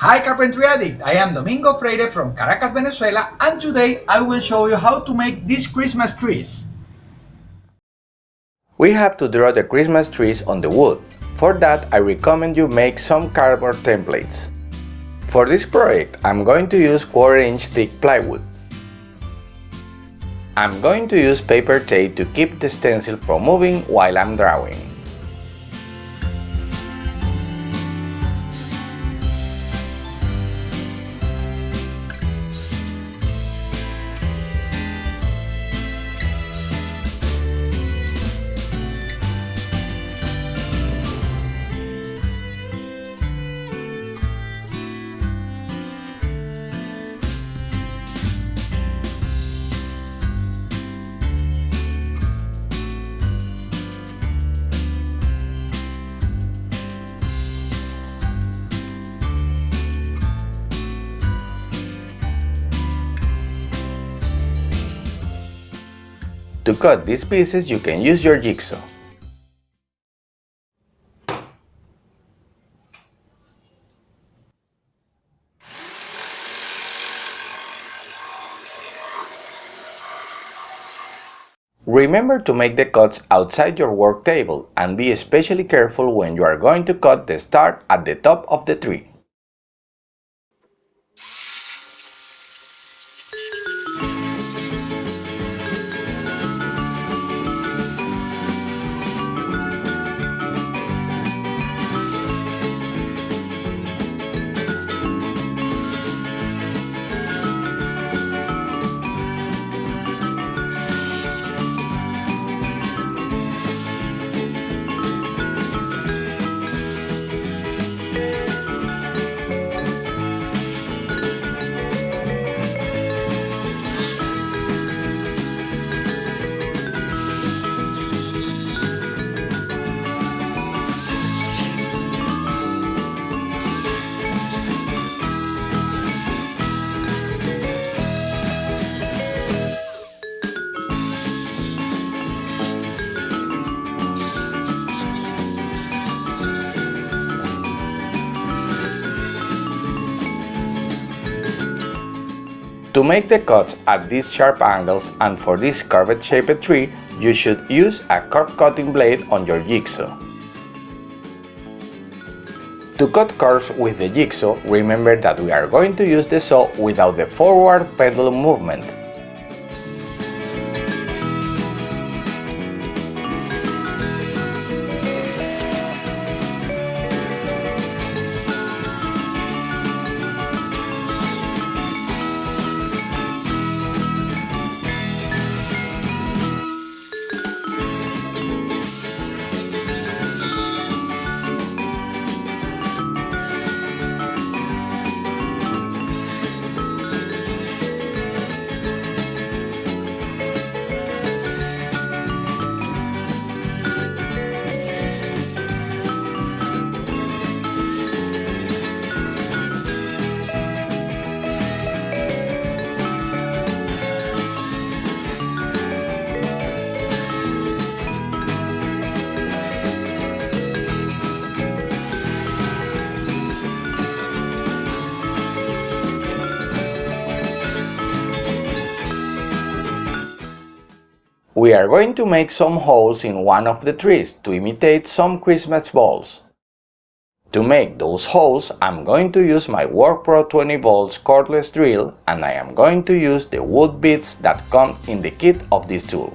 Hi Carpentry Addict, I am Domingo Freire from Caracas, Venezuela and today I will show you how to make these Christmas trees. We have to draw the Christmas trees on the wood. For that I recommend you make some cardboard templates. For this project I'm going to use quarter inch thick plywood. I'm going to use paper tape to keep the stencil from moving while I'm drawing. To cut these pieces you can use your jigsaw. Remember to make the cuts outside your work table and be especially careful when you are going to cut the star at the top of the tree. To make the cuts at these sharp angles and for this curved shaped tree, you should use a curve cutting blade on your jigsaw. To cut curves with the jigsaw, remember that we are going to use the saw without the forward pendulum movement. We are going to make some holes in one of the trees to imitate some Christmas balls. To make those holes, I'm going to use my WorkPro 20 volts cordless drill and I am going to use the wood bits that come in the kit of this tool.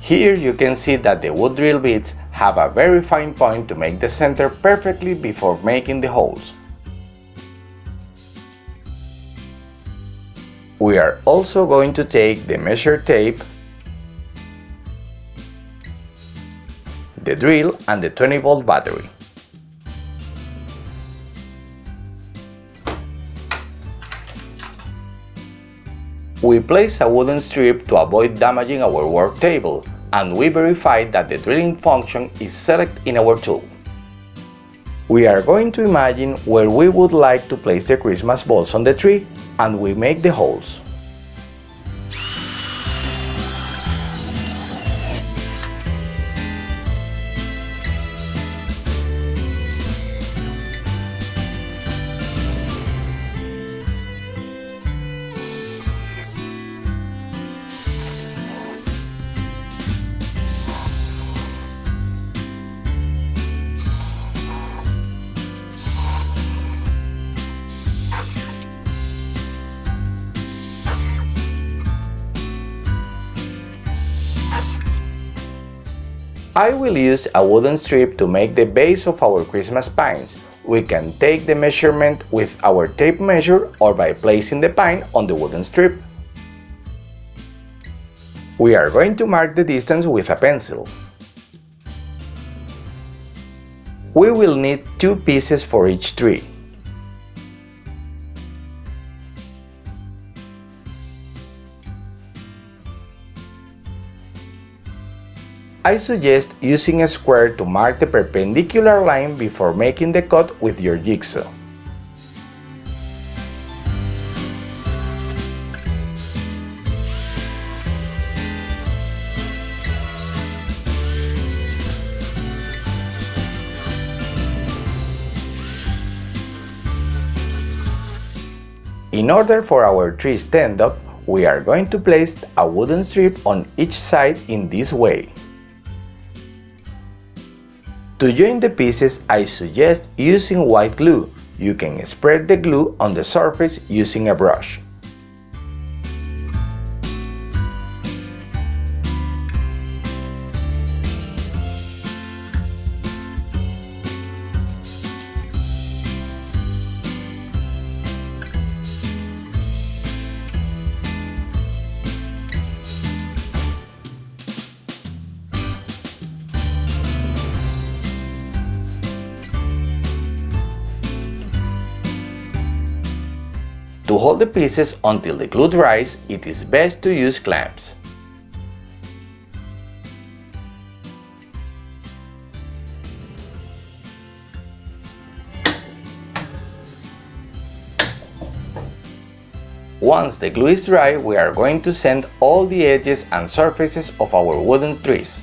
Here you can see that the wood drill bits have a very fine point to make the center perfectly before making the holes. We are also going to take the measure tape the drill and the 20 volt battery. We place a wooden strip to avoid damaging our work table and we verify that the drilling function is selected in our tool. We are going to imagine where we would like to place the Christmas balls on the tree and we make the holes. I will use a wooden strip to make the base of our Christmas pines. We can take the measurement with our tape measure or by placing the pine on the wooden strip. We are going to mark the distance with a pencil. We will need two pieces for each tree. I suggest using a square to mark the perpendicular line before making the cut with your jigsaw. In order for our tree stand up, we are going to place a wooden strip on each side in this way. To join the pieces, I suggest using white glue. You can spread the glue on the surface using a brush. To hold the pieces until the glue dries, it is best to use clamps. Once the glue is dry, we are going to sand all the edges and surfaces of our wooden trees.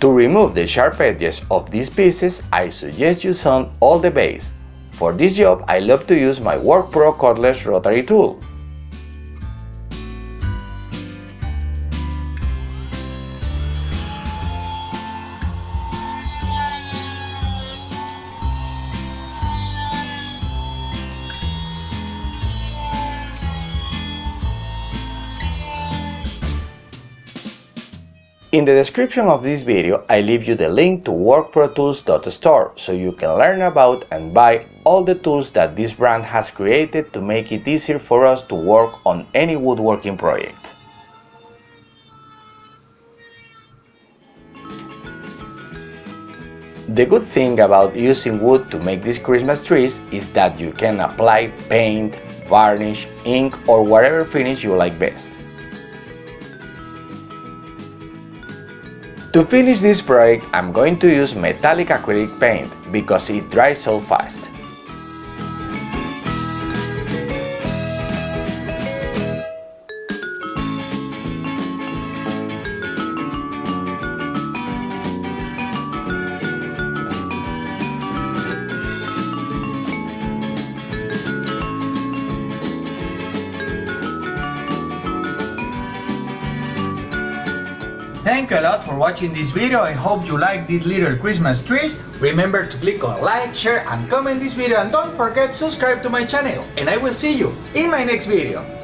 To remove the sharp edges of these pieces, I suggest you sand all the base. For this job, I love to use my WorkPro cordless rotary tool. In the description of this video, I leave you the link to workprotools.store so you can learn about and buy all the tools that this brand has created to make it easier for us to work on any woodworking project. The good thing about using wood to make these Christmas trees is that you can apply paint, varnish, ink or whatever finish you like best. To finish this project, I'm going to use metallic acrylic paint because it dries so fast. Thank you a lot for watching this video. I hope you like these little Christmas trees. Remember to click on like, share and comment this video and don't forget subscribe to my channel. And I will see you in my next video.